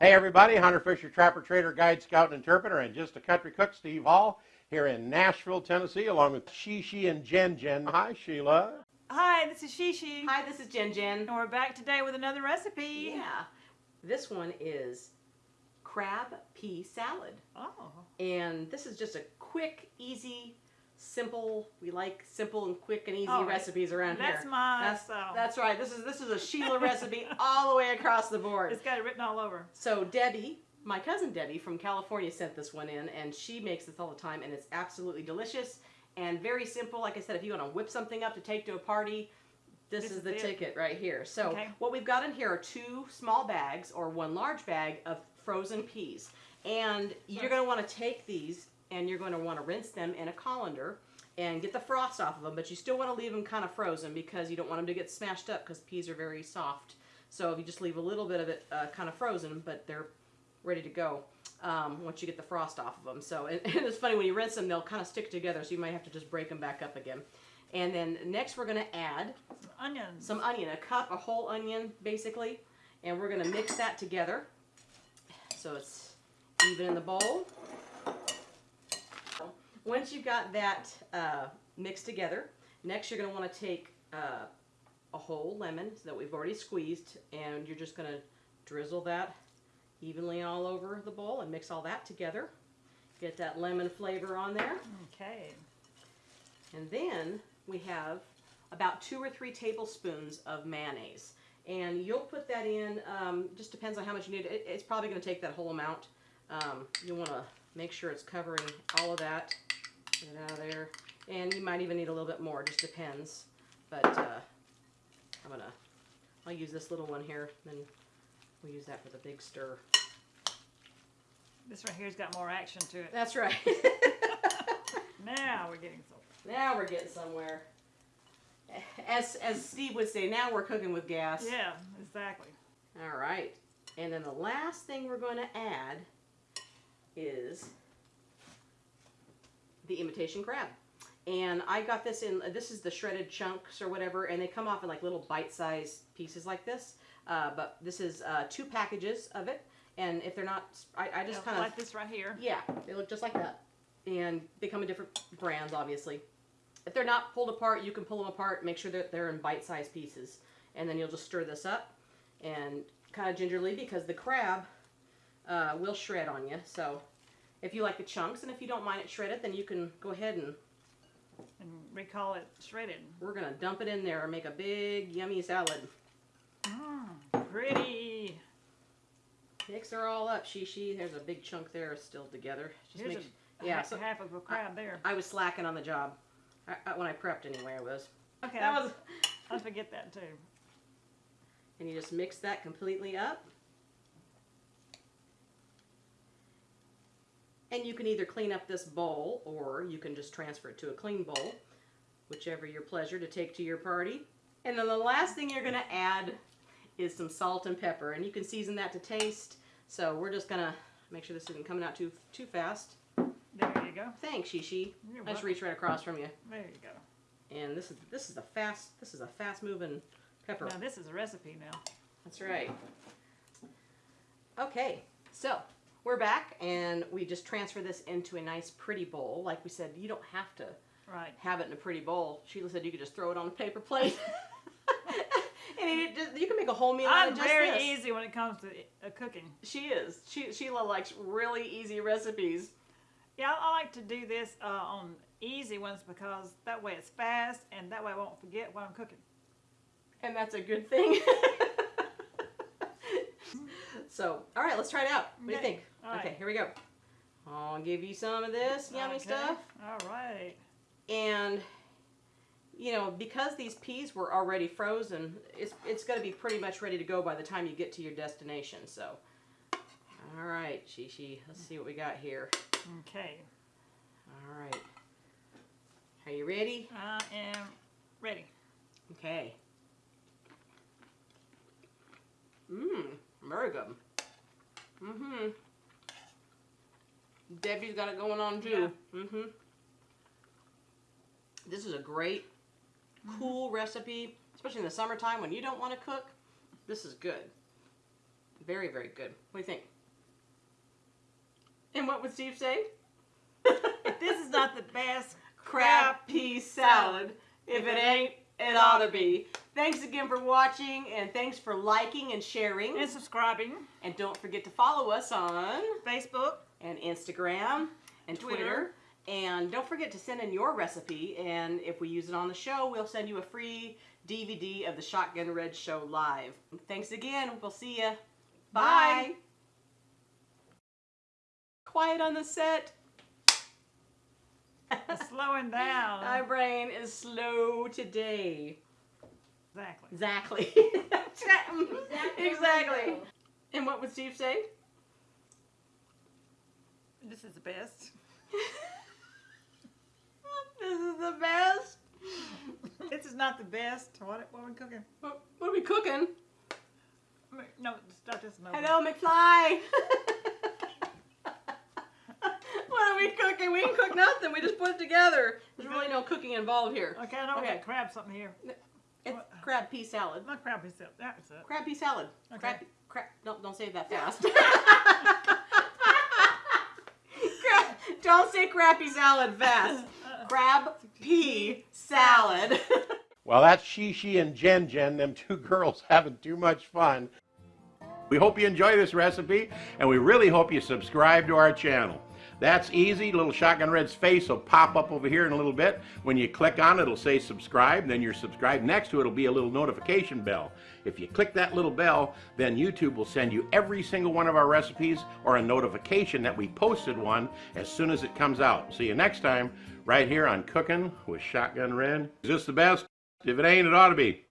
Hey everybody, Hunter Fisher, Trapper, Trader, Guide, Scout, and Interpreter, and just a country cook, Steve Hall, here in Nashville, Tennessee, along with Shishi and Jen Jen. Hi, Sheila. Hi, this is Shishi. Hi, this is Jen Jen. And we're back today with another recipe. Yeah. This one is crab pea salad. Oh. And this is just a quick, easy, simple. We like simple and quick and easy Oh, recipes around That's here. my That's, style. that's right. This is this is a Sheila recipe all the way across the board. It's got it written all over. So Debbie, my cousin Debbie from California sent this one in, and she makes this all the time, and it's absolutely delicious and very simple. Like I said, if you want to whip something up to take to a party, this, This is is the it. ticket right here. So Okay. what we've got in here are two small bags or one large bag of frozen peas, and you're going to want to take these and you're going to want to rinse them in a colander and get the frost off of them, but you still want to leave them kind of frozen because you don't want them to get smashed up because peas are very soft. So if you just leave a little bit of it uh, kind of frozen, but they're ready to go um, once you get the frost off of them. So and, and it's funny when you rinse them, they'll kind of stick together, so you might have to just break them back up again. And then next we're going to add some Onions. some onion, a cup, a whole onion basically, and we're going to mix that together so it's even in the bowl. Once you've got that uh, mixed together, next you're going to want to take uh, a whole lemon that we've already squeezed, and you're just going to drizzle that evenly all over the bowl and mix all that together. Get that lemon flavor on there. Okay. And then we have about two or three tablespoons of mayonnaise. And you'll put that in, um, just depends on how much you need. It, it's probably going to take that whole amount. Um, you want to make sure it's covering all of that. Get it out of there. And you might even need a little bit more, just depends. But uh, I'm to, I'll use this little one here, then we'll use that for the big stir. This right here's got more action to it. That's right. Now we're getting somewhere. now we're getting somewhere. As, as Steve would say, now we're cooking with gas. Yeah, exactly. All right. And then the last thing we're going to add is the imitation crab. And I got this in, this is the shredded chunks or whatever, and they come off in like little bite-sized pieces like this. Uh, but this is uh, two packages of it. And if they're not, I, I just kind of, like this right here. yeah, they look just like that. And they come in different brands, obviously. If they're not pulled apart, you can pull them apart, make sure that they're in bite-sized pieces. And then you'll just stir this up and kind of gingerly because the crab uh, will shred on you. So if you like the chunks and if you don't mind it shredded, then you can go ahead and And we call it shredded. we're going to dump it in there and make a big yummy salad. Mmm, pretty. Mix her all up, Shishi. There's a big chunk there still together. Just Here's make, a, yeah, half, so- half of a crab there. I was slacking on the job. I, I, when I prepped anyway, I was. Okay, That I, was I forget that too. and you just mix that completely up. And you can either clean up this bowl or you can just transfer it to a clean bowl, whichever your pleasure to take to your party. And then the last thing you're going to add is some salt and pepper, and you can season that to taste. So we're just going to make sure this isn't coming out too too fast. There you go. Thanks, Shishi. You're I just welcome. reached right across from you. There you go. And this is this is a fast this is a fast moving pepper. Now this is a recipe now. That's right. Okay, so we're back and we just transfer this into a nice pretty bowl. Like we said, you don't have to Right. have it in a pretty bowl. Sheila said you could just throw it on a paper plate. and it, just- you can make a whole meal out I'm of just very this. easy when it comes to uh, cooking. She is. She, Sheila likes really easy recipes. Yeah, I, I like to do this uh, on easy ones because that way it's fast and that way I won't forget what I'm cooking. And that's a good thing. so, all right, let's try it out. What do you think? right. Okay, here we go. I'll give you some of this yummy Okay, stuff. All right. And you know, because these peas were already frozen, it's it's going to be pretty much ready to go by the time you get to your destination. So, all right, Shishi, let's see what we got here. Okay. All right, are you ready? I am ready. Okay. Mmm, very good. Mm-hmm. Debbie's got it going on too. Mm-hmm. This is a great, cool recipe, especially in the summertime when you don't want to cook. This is good. Very, very good. What do you think? And what would Steve say? This is not the best crab pea salad. If it ain't, it ought to be. Thanks again for watching, and thanks for liking and sharing. and subscribing, And don't forget to follow us on Facebook, and Instagram and Twitter. Twitter. And don't forget to send in your recipe, and if we use it on the show, we'll send you a free DVD of the Shotgun Red Show live. Thanks again. We'll see ya. Bye. Bye. Quiet on the set. Slowing down. My brain is slow today. exactly. Exactly. Exactly. exactly. And what would Steve say? This is the best. this is the best. This is not the best. What, what are we cooking? What, what are we cooking? No, start this over. Hello, McFly. what are we cooking? We didn't cook nothing. We just put it together. There's really no cooking involved here. Okay, I know we Okay. got crab something here. It's crab pea salad. Not crab itself. That's it. Crab pea salad. Okay. Crab, crab. Don't don't say that fast. crab, don't say crappy salad fast. Crab pea salad. Uh-uh. Well, that's Shishi and Jen Jen, them two girls having too much fun. We hope you enjoy this recipe, and we really hope you subscribe to our channel. That's easy. Little Shotgun Red's face will pop up over here in a little bit. When you click on it, it'll say subscribe, then you're subscribed. Next to it will be a little notification bell. If you click that little bell, then YouTube will send you every single one of our recipes or a notification that we posted one as soon as it comes out. See you next time, right here on Cooking with Shotgun Red. Is this the best? If it ain't, it ought to be.